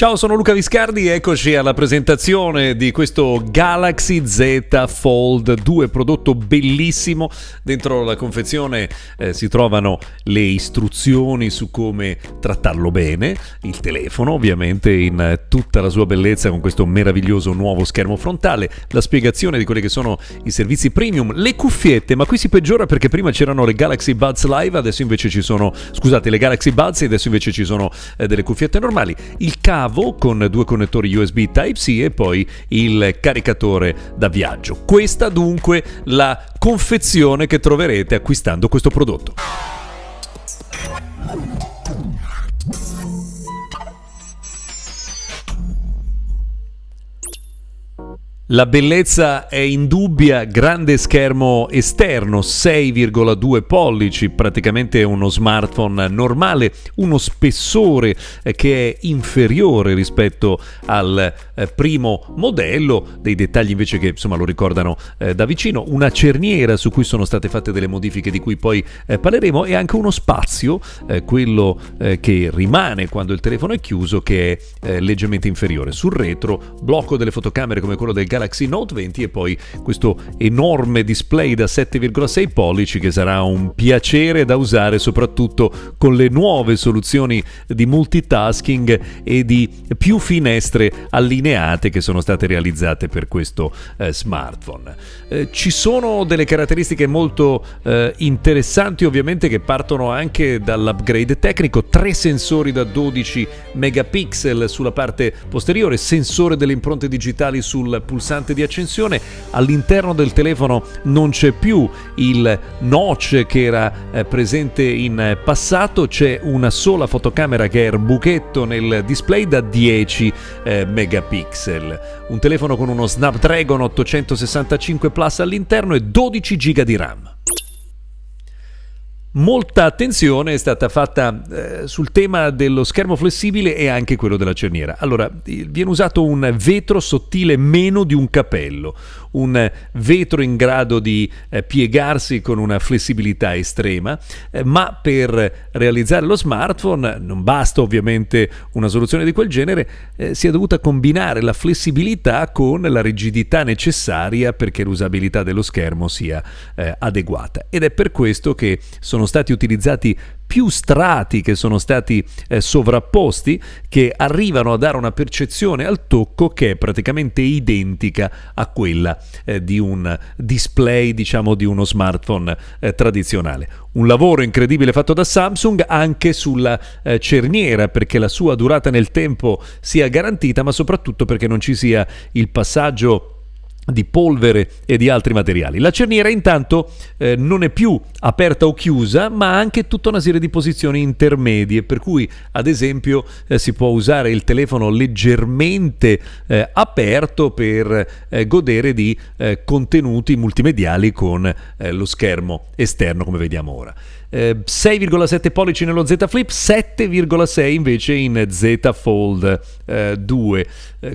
Ciao, sono Luca Viscardi, eccoci alla presentazione di questo Galaxy Z Fold 2, prodotto bellissimo. Dentro la confezione eh, si trovano le istruzioni su come trattarlo bene, il telefono ovviamente in tutta la sua bellezza con questo meraviglioso nuovo schermo frontale, la spiegazione di quelli che sono i servizi premium, le cuffiette, ma qui si peggiora perché prima c'erano le Galaxy Buds Live, adesso invece ci sono, scusate, le Galaxy Buds e adesso invece ci sono eh, delle cuffiette normali. Il cavo cavo con due connettori USB Type-C e poi il caricatore da viaggio. Questa dunque la confezione che troverete acquistando questo prodotto. La bellezza è indubbia, grande schermo esterno, 6,2 pollici, praticamente uno smartphone normale, uno spessore eh, che è inferiore rispetto al eh, primo modello, dei dettagli invece che insomma lo ricordano eh, da vicino, una cerniera su cui sono state fatte delle modifiche di cui poi parleremo. E anche uno spazio, quello che rimane quando il telefono è chiuso, che è leggermente inferiore. Sul retro, blocco delle fotocamere come quello del Galaxy Galaxy Note 20 e poi questo enorme display da 7,6 pollici che sarà un piacere da usare soprattutto con le nuove soluzioni di multitasking e di più finestre allineate che sono state realizzate per questo eh, smartphone. Eh, ci sono delle caratteristiche molto eh, interessanti ovviamente che partono anche dall'upgrade tecnico, tre sensori da 12 megapixel sulla parte posteriore, sensore delle impronte digitali sul pulsante pulsante di accensione, all'interno del telefono non c'è più il notch che era eh, presente in passato, c'è una sola fotocamera che è il buchetto nel display da 10 eh, megapixel. Un telefono con uno Snapdragon 865 Plus all'interno e 12 GB di RAM. Molta attenzione è stata fatta eh, sul tema dello schermo flessibile e anche quello della cerniera. Allora, viene usato un vetro sottile meno di un capello, un vetro in grado di eh, piegarsi con una flessibilità estrema, eh, ma per realizzare lo smartphone non basta ovviamente una soluzione di quel genere, eh, si è dovuta combinare la flessibilità con la rigidità necessaria perché l'usabilità dello schermo sia eh, adeguata. Ed è per questo che sono sono stati utilizzati più strati che sono stati eh, sovrapposti che arrivano a dare una percezione al tocco che è praticamente identica a quella eh, di un display diciamo di uno smartphone eh, tradizionale. Un lavoro incredibile fatto da Samsung anche sulla eh, cerniera perché la sua durata nel tempo sia garantita ma soprattutto perché non ci sia il passaggio di polvere e di altri materiali. La cerniera intanto eh, non è più aperta o chiusa, ma ha anche tutta una serie di posizioni intermedie, per cui ad esempio eh, si può usare il telefono leggermente eh, aperto per eh, godere di eh, contenuti multimediali con eh, lo schermo esterno come vediamo ora. 6,7 pollici nello Z Flip, 7,6 invece in Z Fold 2.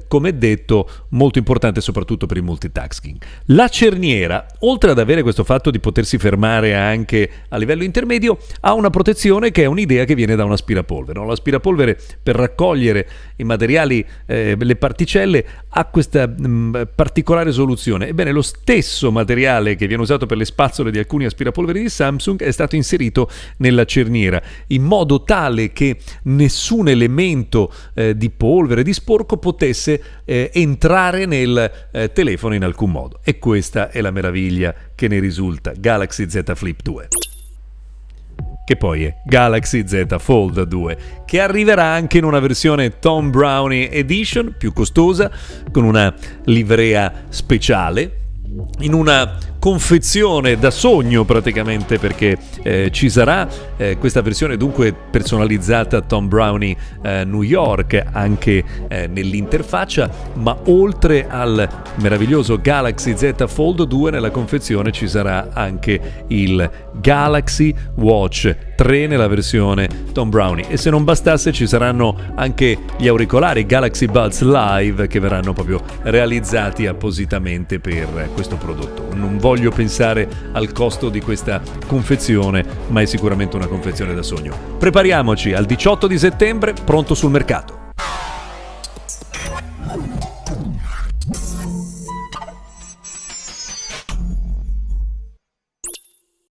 come detto, molto importante soprattutto per il multitasking. La cerniera, oltre ad avere questo fatto di potersi fermare anche a livello intermedio, ha una protezione che è un'idea che viene da un aspirapolvere. No? L'aspirapolvere per raccogliere i materiali, eh, le particelle, ha questa mh, mm, particolare soluzione. Ebbene, lo stesso materiale che viene usato per le spazzole di alcuni aspirapolveri di Samsung è stato inserito nella cerniera, in modo tale che nessun elemento eh, di polvere, di sporco potesse eh, entrare nel eh, telefono telefono in alcun modo. E questa è la meraviglia che ne risulta Galaxy Z Flip 2 che poi è Galaxy Z Fold 2, che arriverà anche in una versione Tom Brownie Edition più costosa, con una livrea speciale, in una confezione da sogno praticamente perché eh, ci sarà eh, questa versione dunque personalizzata Tom Brownie eh, New York anche eh, nell'interfaccia ma oltre al meraviglioso Galaxy Z Fold 2 nella confezione ci sarà anche il Galaxy Watch 3 nella versione Tom Brownie. E se non bastasse ci saranno anche gli auricolari Galaxy Buds Live che verranno proprio realizzati appositamente per questo prodotto. Non voglio pensare al costo di questa confezione, ma è sicuramente una confezione da sogno. Prepariamoci al 18 di settembre, pronto sul mercato.